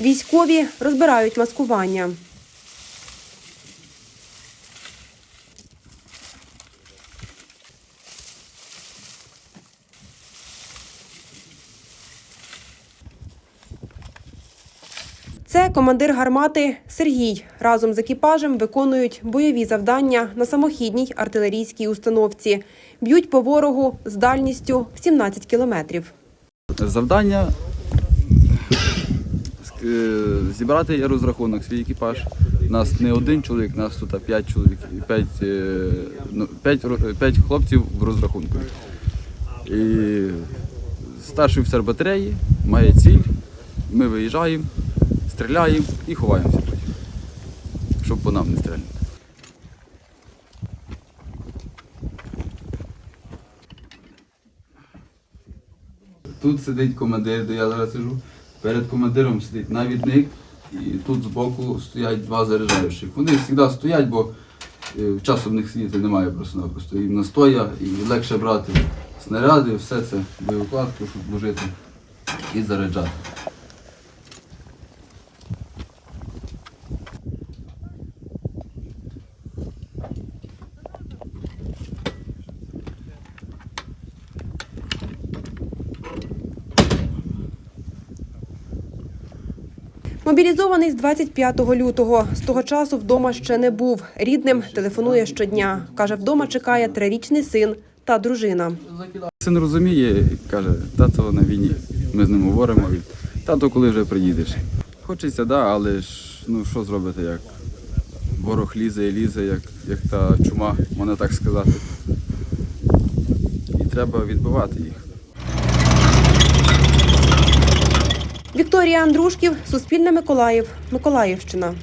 Військові розбирають маскування. Це командир гармати Сергій. Разом з екіпажем виконують бойові завдання на самохідній артилерійській установці. Б'ють по ворогу з дальністю в 17 кілометрів. Завдання е, зібрати розрахунок, свій екіпаж. Нас не один чоловік, нас тут п'ять чоловік, і п'ять, е, ну, п'ять, ро- п'ять хлопців в розрахунку. І старший офіцер батареї має ціль, ми виїжджаємо, стріляємо і ховаємося потім, щоб по нам не стріляли. Тут сидить командир, де я зараз сижу. Перед командиром сидить навідник, і тут збоку стоять два заряджаючих. Вони завжди стоять, бо е, часу в них сидіти немає просто-напросто. І настоя, і легше брати снаряди, все це боєукладку, щоб вложити і заряджати. Мобілізований з 25 лютого. З того часу вдома ще не був. Рідним телефонує щодня. Каже, вдома чекає трирічний син та дружина. Син розуміє каже, тато на війні. Ми з ним говоримо. Тато, коли вже приїдеш. Хочеться, да, але ж ну що зробити, як ворог лізе і лізе, як, як та чума, можна так сказати. І треба відбивати їх. Вікторія Андрушків, Суспільне Миколаїв, Миколаївщина.